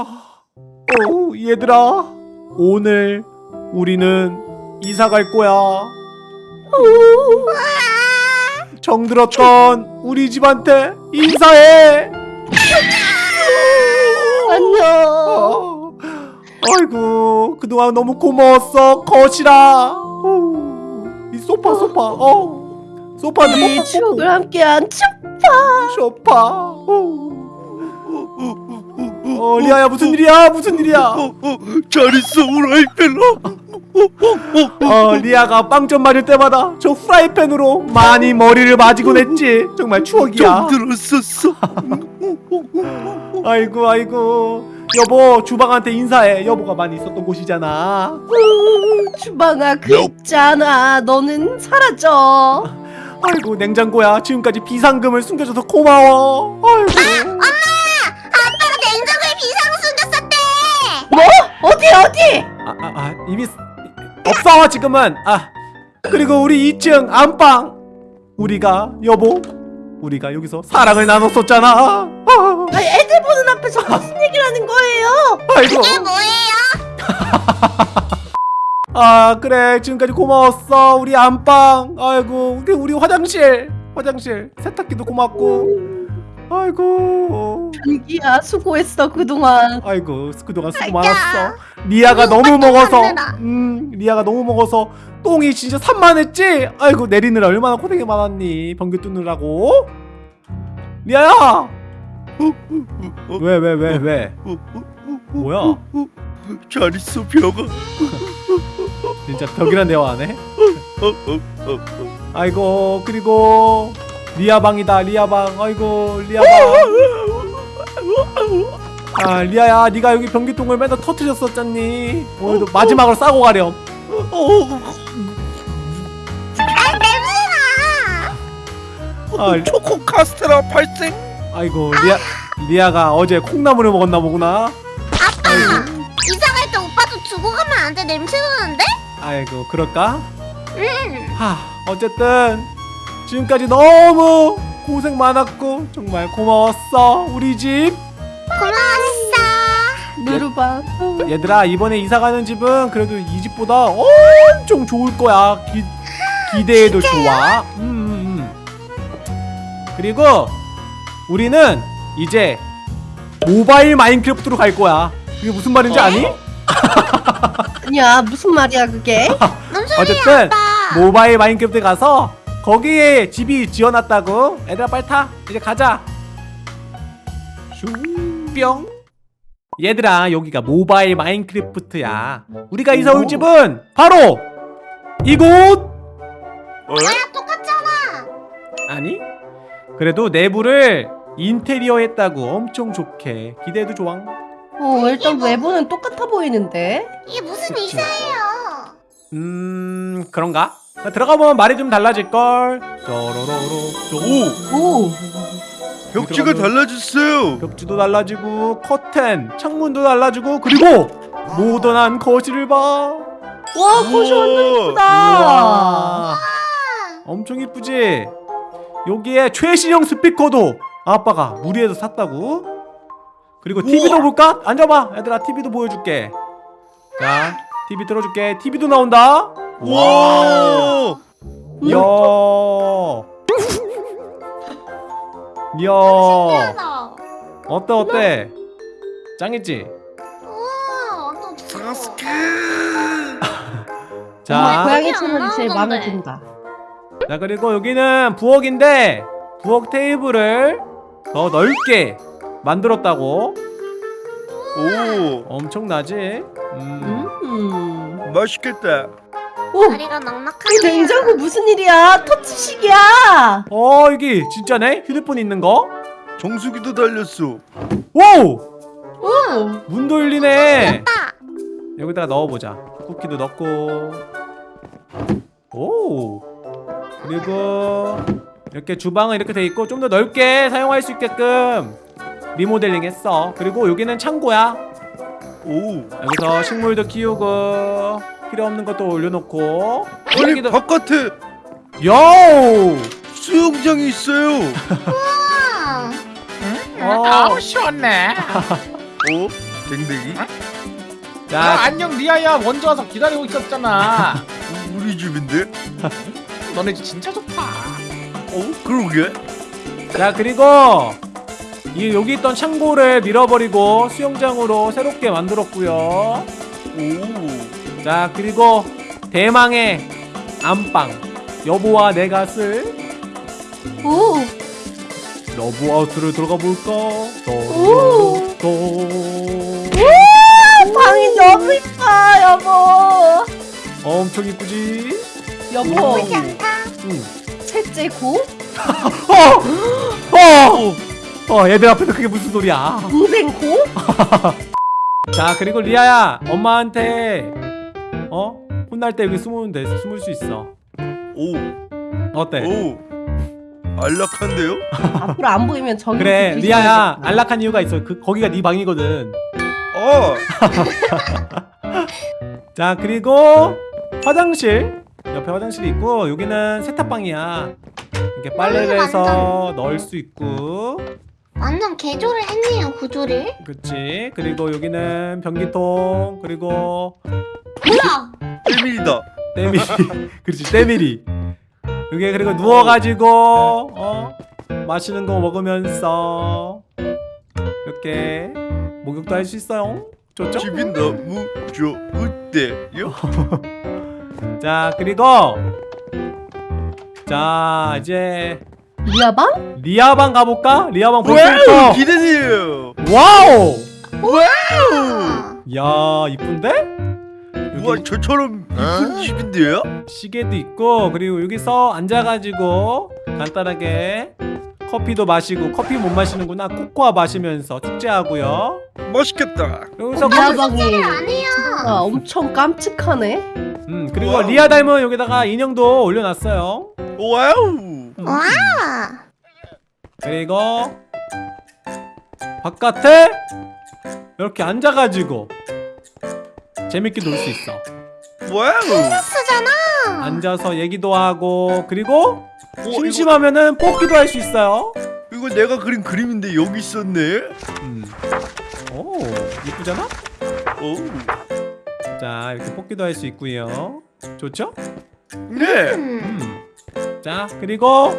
어, 얘들아 오늘 우리는 이사 갈 거야 정들었던 우리 집한테 인사해 안녕. 어, 아이고 그동안 너무 고마웠어 거실아 어, 이 소파 소파 어 소파는 우리 뽀뽀뽀뽀. 추억을 함께한 춥. 소파 어. 어 리아야 무슨 일이야? 무슨 일이야? 어, 어, 잘 있어 우라이팬아 어 리아가 빵점 맞을 때마다 저 프라이팬으로 많이 머리를 맞이곤 했지. 정말 추억이야. 정들었었어? 아이고 아이고. 여보 주방한테 인사해. 여보가 많이 있었던 곳이잖아. 주방아 그 있잖아. 너는 사라져. 아이고 냉장고야. 지금까지 비상금을 숨겨줘서 고마워. 아이고 어디 어디? 아, 아, 아 이미 쓰- 없어 지금은. 아 그리고 우리 2층 안방. 우리가 여보 우리가 여기서 사랑을 나눴었잖아. 아, 아니 애들 보는 앞에서 무슨 얘기를 하는 거예요? 아이고. 이게 뭐예요? 아 그래 지금까지 고마웠어 우리 안방. 아이고 우리, 우리 화장실. 화장실. 세탁기도 고맙고 아이고. 자기야 수고했어 그동안. 아이고 그동안 수고 아이고. 많았어. 리아가 아이고, 너무 먹어서. 음 리아가 너무 먹어서 똥이 진짜 산만했지? 아이고 내리느라 얼마나 고생이 많았니? 변기 뚫느라고. 리아야! 왜 왜 왜 왜? 뭐야? 잘 있어 벽아. 진짜 벽이란 대화 안 해? 아이고 그리고 리아 방이다 리아 방 아이고 리아 방 아 리아야 네가 여기 변기통을 맨날 터트렸었잖니 오늘도 마지막으로 싸고 가렴 냄새나. 아, 초코 카스테라 발생 아이고 리아 리아가 어제 콩나물을 먹었나 보구나 아빠 이사 갈 때 오빠도 두고 가면 안 돼. 냄새 나는데? 아이고 그럴까 응. 하 어쨌든 지금까지 너무 고생 많았고 정말 고마웠어 우리 집 고마웠어. 누르방. 얘들아 이번에 이사 가는 집은 그래도 이 집보다 엄청 좋을 거야 기, 기대해도 좋아 음, 음, 음. 그리고 우리는 이제 모바일 마인크래프트로 갈 거야 그게 무슨 말인지 아니? 아니야 무슨 말이야 그게? 어쨌든? 모바일 마인크래프트 가서 거기에 집이 지어놨다고 얘들아 빨리 타 이제 가자 슝뿅 얘들아 여기가 모바일 마인크래프트야 우리가 이사 올 집은 바로 이곳 어? 야 똑같잖아. 아니 그래도 내부를 인테리어 했다고 엄청 좋게 기대해도 좋아 어 일단 외부는 똑같아 보이는데. 이게 무슨 그치. 이사예요? 음 그런가? 들어가 보면 말이 좀 달라질걸? 쪼로로로 오! 오. 벽지가 달라졌어요. 벽지도 달라지고 커튼 창문도 달라지고 그리고 모던한 거실을 봐. 와 거실 완전. 이쁘다. 우와. 엄청 이쁘지? 여기에 최신형 스피커도 아빠가 무리해서 샀다고. 그리고 TV도 볼까? 앉아봐. 얘들아 TV도 보여줄게. 자 TV 틀어줄게. TV도 나온다 와 이야 이야 신기하다. 어때 어때 짱이지? 우와 또 사스케 자, 고양이 안 채널이 제일 마음에. 든다. 자 그리고 여기는 부엌인데 부엌 테이블을 더 넓게 만들었다고 오 엄청나지? 음. 음. 맛있겠다 오. 다리가 이 넉넉하네. 냉장고 무슨 일이야? 터치식이야. 어 이게 진짜네? 휴대폰 있는 거? 정수기도 달렸어 오! 오. 문도 열리네 다 여기다가 넣어보자 쿠키도 넣고 오 그리고 이렇게 주방은 이렇게 돼 있고 좀 더 넓게 사용할 수 있게끔 리모델링 했어 그리고 여기는 창고야 오 여기서 식물도 키우고 필요 없는 것도 올려놓고 아니 여기도 바깥에 요! 수영장이 있어요 우와. 어, 아우 시원해. 어? 댕댕이? 야 자, 안녕 리아야 먼저 와서 기다리고 있었잖아 우리 집인데? 너네 집 진짜 좋다 어? 그러게? 자 그리고 이 여기 있던 창고를 밀어버리고 수영장으로 새롭게 만들었고요. 오. 자 그리고 대망의 안방 여보와 내가 쓸 오. 러브하우스를 들어가 볼까? 오. 또 방이 너무 이뻐 여보. 엄청 이쁘지? 여보 나쁘지 않다 응. 셋째 고 어! 어! 어 얘들 앞에서 그게 무슨 소리야? 동생 고 자 그리고 리아야 엄마한테 어 혼날 때 여기 숨으면 돼 숨을 수 있어. 오. 어때? 오. 안락한데요? 앞으로 안 보이면 저기 그래 그 리아야. 안락한 이유가 있어 그 거기가 네 방이거든 아. 자 그리고 화장실 옆에 화장실이 있고 여기는 세탁방이야 이렇게 빨래를 음, 해서 넣을 수 있고 완전 개조를 했네요 구조를. 그치. 그리고 여기는 변기통 그리고 뭐야? 1mm다. 때밀이. 그렇지 때밀이. 여기 그리고 누워가지고 어? 마시는 거 먹으면서 이렇게 목욕도 할 수 있어요. 좋죠? 집이 너무 좋은데요? 자 그리고 자 이제 리아방? 리아방 가볼까? 리아방 볼수 와우! 있어 기대돼요! 와우 아, 야 이쁜데? 우와 저처럼 이쁜 집인데요? 시계도 있고 그리고 여기서 앉아가지고 간단하게 커피도 마시고 커피 못 마시는구나 코코아 마시면서 축제하고요 맛있겠다. 여기서 리아방이 안 해요 아, 엄청 깜찍하네. 음 그리고 와우. 리아 닮은 여기다가 인형도 올려놨어요 와우! 와 그리고 바깥에 이렇게 앉아가지고 재밌게 놀 수 있어! 쓰잖아 앉아서 얘기도 하고 그리고 어, 심심하면은 뽑기도 할 수 있어요 이거 내가 그린 그림인데 여기 있었네? 음. 오 이쁘잖아? 오. 자 이렇게 뽑기도 할 수 있고요 좋죠? 네! 음. 음. 자 그리고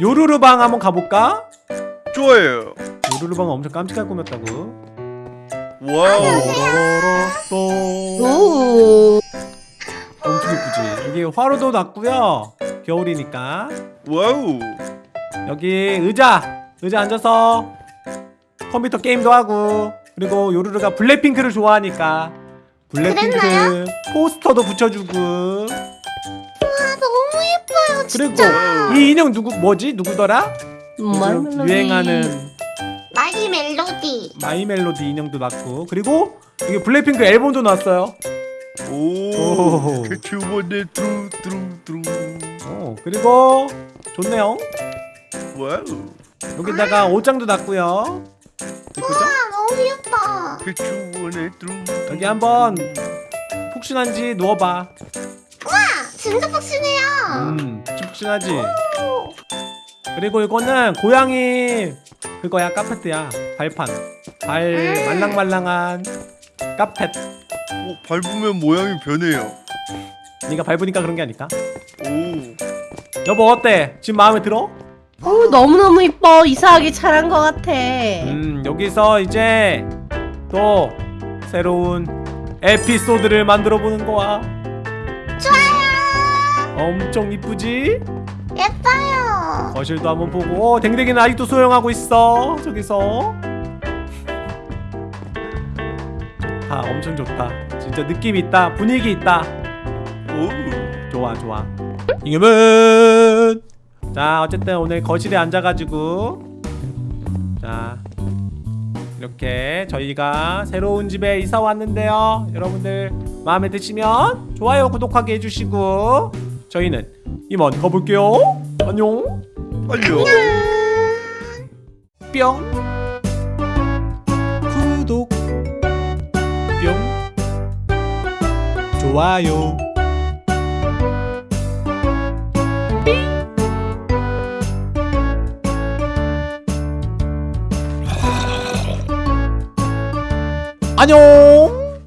요루루방 한번 가볼까? 좋아요. 요루루방 엄청 깜찍하게 꾸몄다고 와우! 엄청 예쁘지 여기 화로도 놨고요 겨울이니까 와우! 여기 의자 의자 앉아서 컴퓨터 게임도 하고 그리고 요루루가 블랙핑크를 좋아하니까 블랙핑크? 포스터도 붙여주고 그리고! 이 인형 누구 뭐지 누구더라? 음, 요즘 마이멜로디. 유행하는 마이 멜로디 마이 멜로디 인형도 놨고 그리고 이게 블랙핑크 앨범도 놨어요. 오! 오. 캐치원의 뚜루 뚜루 뚜루 어 그리고 좋네요. 와우! 여기다가 옷장도 놨고요. 이쁘죠? 아 너무 귀엽다 캐치원의 뚜루 여기 한번 푹신한지 누워봐. 와 진짜 빡시네요 음 푹신하지. 그리고 이거는 고양이 그거야 카페트야 발판 발 말랑말랑한 카펫. 오, 밟으면 모양이 변해요. 네가 밟으니까 그런 게 아닐까? 오! 여보 어때? 지금 마음에 들어? 어, 너무너무 이뻐. 이사하기 잘한 것 같아. 음 여기서 이제 또 새로운 에피소드를 만들어 보는 거야 엄청 이쁘지? 예뻐요. 거실도 한번 보고. 어, 댕댕이는 아직도 소영하고 있어. 저기서. 좋다 엄청 좋다. 진짜 느낌 있다. 분위기 있다. 오! 좋아 좋아. 이겸은. 자 어쨌든 오늘 거실에 앉아가지고. 자 이렇게 저희가 새로운 집에 이사 왔는데요. 여러분들 마음에 드시면 좋아요 구독하기 해주시고 저희는 이만 가볼게요. 안녕. 안녕! 뿅. 구독. 뿅. 좋아요. 안녕